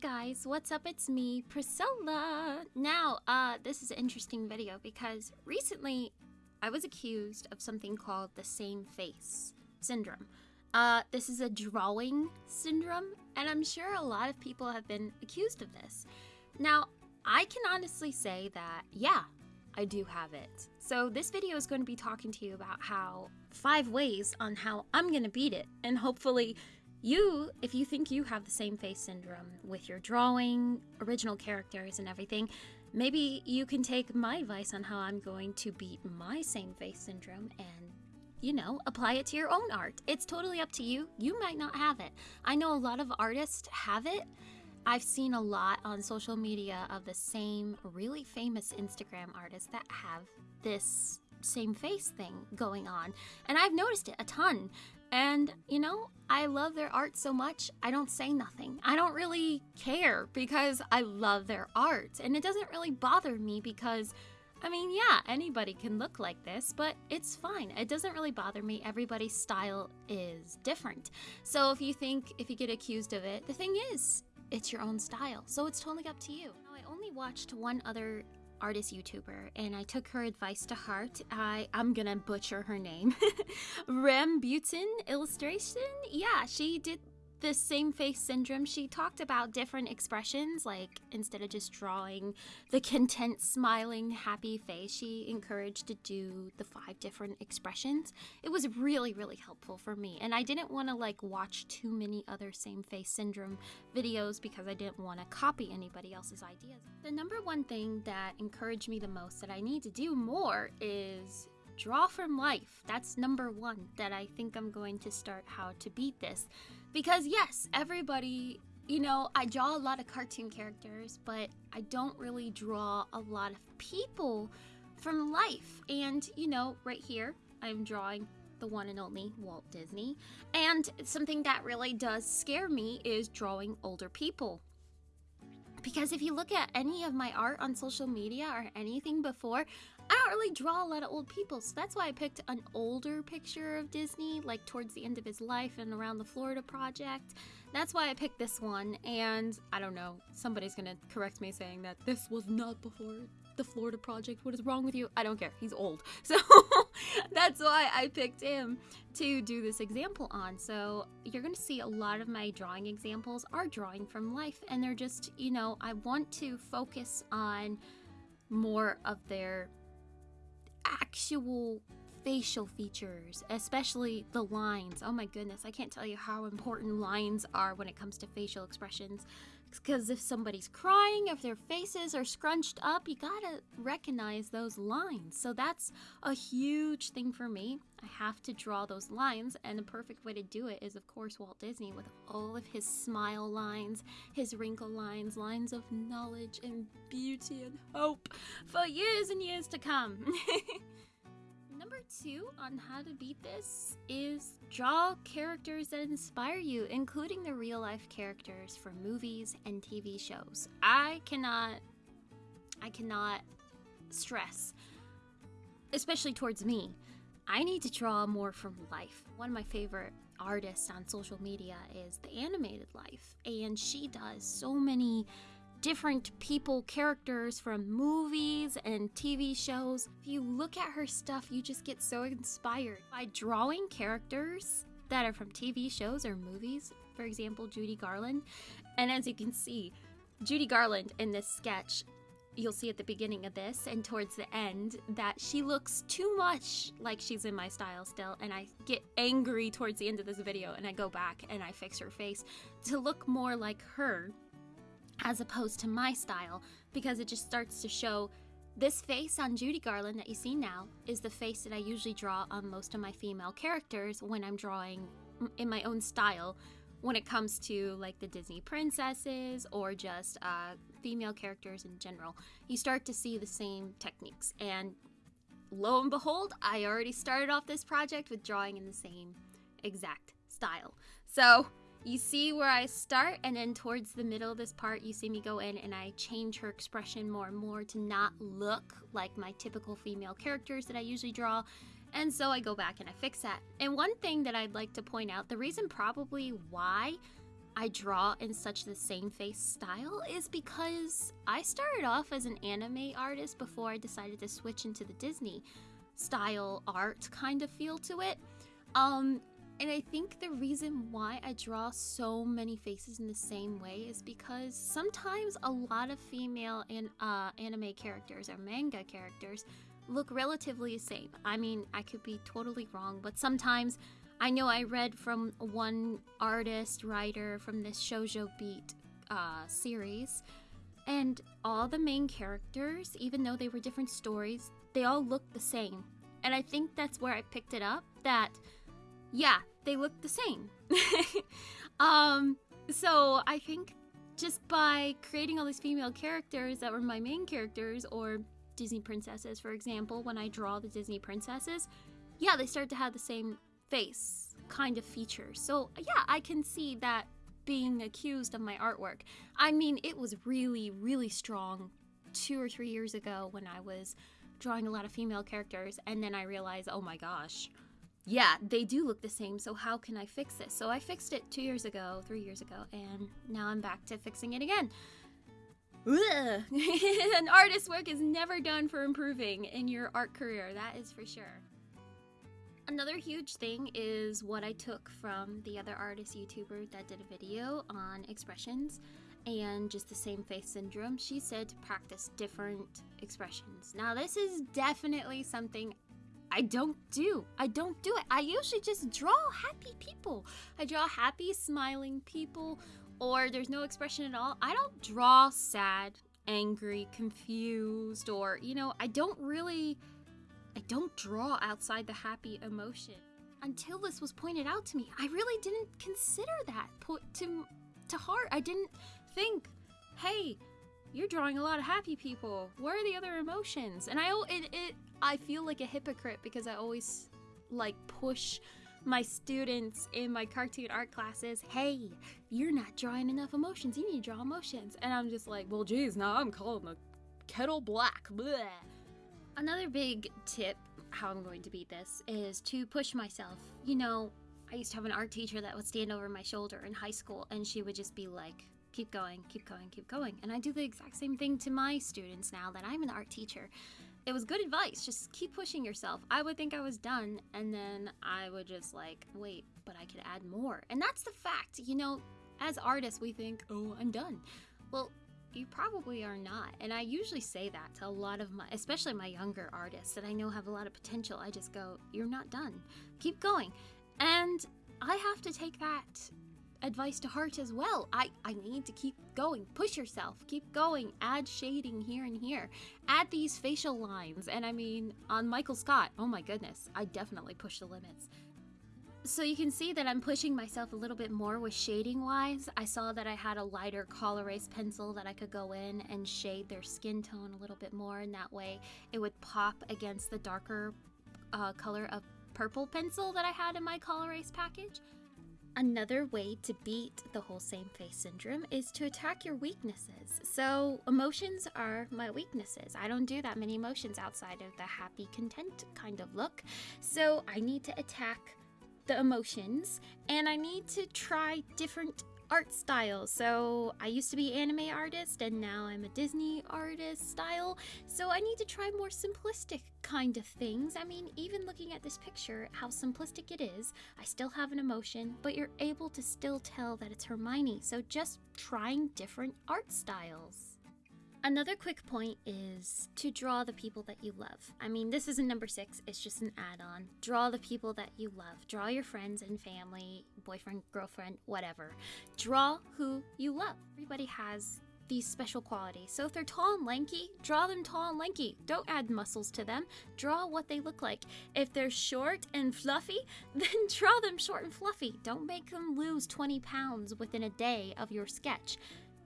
guys, what's up? It's me, Priscilla. Now, uh, this is an interesting video because recently I was accused of something called the same face syndrome. Uh, this is a drawing syndrome, and I'm sure a lot of people have been accused of this. Now, I can honestly say that, yeah, I do have it. So, this video is going to be talking to you about how five ways on how I'm going to beat it, and hopefully, you, if you think you have the same face syndrome with your drawing, original characters, and everything, maybe you can take my advice on how I'm going to beat my same face syndrome and, you know, apply it to your own art. It's totally up to you. You might not have it. I know a lot of artists have it. I've seen a lot on social media of the same really famous Instagram artists that have this same face thing going on. And I've noticed it a ton. And, you know, I love their art so much, I don't say nothing. I don't really care because I love their art. And it doesn't really bother me because, I mean, yeah, anybody can look like this, but it's fine. It doesn't really bother me. Everybody's style is different. So if you think, if you get accused of it, the thing is, it's your own style. So it's totally up to you. Now, I only watched one other artist YouTuber, and I took her advice to heart. I I'm gonna butcher her name, Rambutan Illustration. Yeah, she did the same face syndrome, she talked about different expressions, like instead of just drawing the content, smiling, happy face, she encouraged to do the five different expressions. It was really, really helpful for me. And I didn't want to like watch too many other same face syndrome videos because I didn't want to copy anybody else's ideas. The number one thing that encouraged me the most that I need to do more is draw from life. That's number one that I think I'm going to start how to beat this. Because, yes, everybody, you know, I draw a lot of cartoon characters, but I don't really draw a lot of people from life. And, you know, right here, I'm drawing the one and only Walt Disney. And something that really does scare me is drawing older people. Because if you look at any of my art on social media or anything before, I don't really draw a lot of old people, so that's why I picked an older picture of Disney, like towards the end of his life and around the Florida Project. That's why I picked this one, and I don't know, somebody's gonna correct me saying that this was not before the Florida Project. What is wrong with you? I don't care. He's old. So that's why I picked him to do this example on. So you're going to see a lot of my drawing examples are drawing from life, and they're just, you know, I want to focus on more of their actual facial features, especially the lines. Oh my goodness, I can't tell you how important lines are when it comes to facial expressions. Because if somebody's crying, if their faces are scrunched up, you gotta recognize those lines. So that's a huge thing for me. I have to draw those lines, and the perfect way to do it is, of course, Walt Disney with all of his smile lines, his wrinkle lines, lines of knowledge and beauty and hope for years and years to come. Number two on how to beat this is draw characters that inspire you, including the real life characters from movies and TV shows. I cannot, I cannot stress, especially towards me. I need to draw more from life. One of my favorite artists on social media is the animated life, and she does so many different people, characters from movies and TV shows. If you look at her stuff, you just get so inspired by drawing characters that are from TV shows or movies. For example, Judy Garland. And as you can see, Judy Garland in this sketch, you'll see at the beginning of this and towards the end that she looks too much like she's in my style still and I get angry towards the end of this video and I go back and I fix her face to look more like her as opposed to my style because it just starts to show this face on Judy Garland that you see now is the face that I usually draw on most of my female characters when I'm drawing in my own style when it comes to like the Disney princesses or just uh, female characters in general. You start to see the same techniques and lo and behold, I already started off this project with drawing in the same exact style. So you see where I start and then towards the middle of this part you see me go in and I change her expression more and more to not look like my typical female characters that I usually draw and so I go back and I fix that. And one thing that I'd like to point out, the reason probably why I draw in such the same face style is because I started off as an anime artist before I decided to switch into the Disney style art kind of feel to it. Um, and I think the reason why I draw so many faces in the same way is because sometimes a lot of female and uh, anime characters or manga characters look relatively the same. I mean, I could be totally wrong, but sometimes I know I read from one artist writer from this Shojo Beat uh, series, and all the main characters, even though they were different stories, they all looked the same. And I think that's where I picked it up that yeah, they look the same. um, so I think just by creating all these female characters that were my main characters, or Disney princesses, for example, when I draw the Disney princesses, yeah, they start to have the same face kind of features. So yeah, I can see that being accused of my artwork. I mean, it was really, really strong two or three years ago when I was drawing a lot of female characters, and then I realized, oh my gosh, yeah, they do look the same, so how can I fix this? So I fixed it two years ago, three years ago, and now I'm back to fixing it again. An artist's work is never done for improving in your art career, that is for sure. Another huge thing is what I took from the other artist YouTuber that did a video on expressions and just the same face syndrome. She said to practice different expressions. Now, this is definitely something I don't do. I don't do it. I usually just draw happy people. I draw happy, smiling people, or there's no expression at all. I don't draw sad, angry, confused, or, you know, I don't really. I don't draw outside the happy emotion. Until this was pointed out to me, I really didn't consider that put to to heart. I didn't think, hey, you're drawing a lot of happy people. Where are the other emotions? And I it, it I feel like a hypocrite because I always like push my students in my cartoon art classes, hey, you're not drawing enough emotions. You need to draw emotions. And I'm just like, well, geez, now I'm calling the kettle black. Another big tip, how I'm going to beat this, is to push myself. You know, I used to have an art teacher that would stand over my shoulder in high school, and she would just be like, keep going, keep going, keep going. And I do the exact same thing to my students now that I'm an art teacher it was good advice. Just keep pushing yourself. I would think I was done, and then I would just like, wait, but I could add more. And that's the fact. You know, as artists, we think, oh, I'm done. Well, you probably are not. And I usually say that to a lot of my, especially my younger artists that I know have a lot of potential. I just go, you're not done. Keep going. And I have to take that advice to heart as well. I, I need to keep going. Push yourself. Keep going. Add shading here and here. Add these facial lines. And I mean, on Michael Scott, oh my goodness, I definitely push the limits. So you can see that I'm pushing myself a little bit more with shading wise. I saw that I had a lighter Col-Erase pencil that I could go in and shade their skin tone a little bit more and that way it would pop against the darker uh, color of purple pencil that I had in my Col-Erase package. Another way to beat the whole same face syndrome is to attack your weaknesses. So, emotions are my weaknesses. I don't do that many emotions outside of the happy, content kind of look. So, I need to attack the emotions and I need to try different art style. So I used to be anime artist and now I'm a Disney artist style. So I need to try more simplistic kind of things. I mean, even looking at this picture, how simplistic it is, I still have an emotion, but you're able to still tell that it's Hermione. So just trying different art styles. Another quick point is to draw the people that you love. I mean, this isn't number six, it's just an add on. Draw the people that you love. Draw your friends and family, boyfriend, girlfriend, whatever. Draw who you love. Everybody has these special qualities. So if they're tall and lanky, draw them tall and lanky. Don't add muscles to them. Draw what they look like. If they're short and fluffy, then draw them short and fluffy. Don't make them lose 20 pounds within a day of your sketch.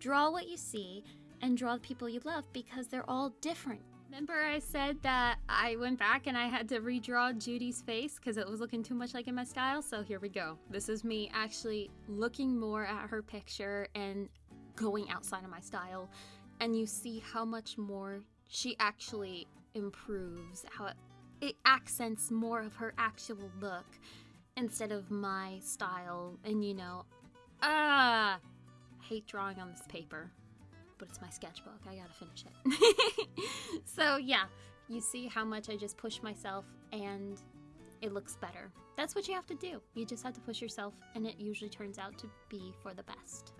Draw what you see and draw the people you love because they're all different. Remember, I said that I went back and I had to redraw Judy's face because it was looking too much like in my style? So here we go. This is me actually looking more at her picture and going outside of my style. And you see how much more she actually improves, how it, it accents more of her actual look instead of my style. And you know, Ah, hate drawing on this paper, but it's my sketchbook. I gotta finish it. so yeah, you see how much I just push myself and it looks better. That's what you have to do. You just have to push yourself and it usually turns out to be for the best.